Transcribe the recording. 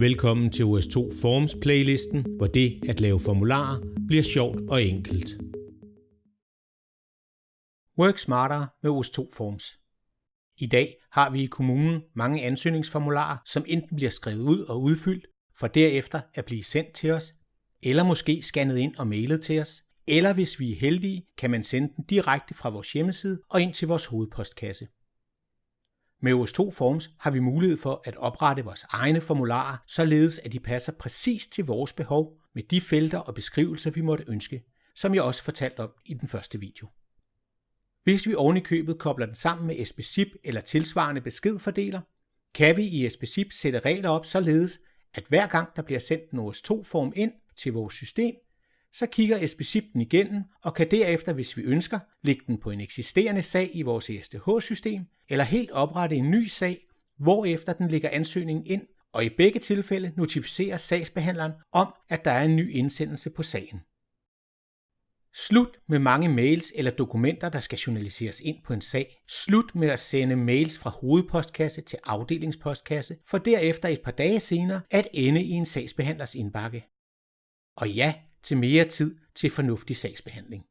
Velkommen til OS2 Forms playlisten, hvor det at lave formularer bliver sjovt og enkelt. Work smartere med OS2 Forms. I dag har vi i kommunen mange ansøgningsformularer, som enten bliver skrevet ud og udfyldt, for derefter at blive sendt til os, eller måske scannet ind og mailet til os, eller hvis vi er heldige, kan man sende den direkte fra vores hjemmeside og ind til vores hovedpostkasse. Med OS2 Forms har vi mulighed for at oprette vores egne formularer, således at de passer præcis til vores behov med de felter og beskrivelser, vi måtte ønske, som jeg også fortalte om i den første video. Hvis vi oven i købet kobler den sammen med SPSIP eller tilsvarende beskedfordeler, kan vi i SPSIP sætte regler op således, at hver gang der bliver sendt en OS2-form ind til vores system, så kigger SPSIP den igennem og kan derefter, hvis vi ønsker, lægge den på en eksisterende sag i vores ESTH-system, eller helt oprette en ny sag, hvorefter den lægger ansøgningen ind, og i begge tilfælde notificerer sagsbehandleren om, at der er en ny indsendelse på sagen. Slut med mange mails eller dokumenter, der skal journaliseres ind på en sag. Slut med at sende mails fra hovedpostkasse til afdelingspostkasse, for derefter et par dage senere at ende i en sagsbehandlers indbakke. Og ja, til mere tid til fornuftig sagsbehandling.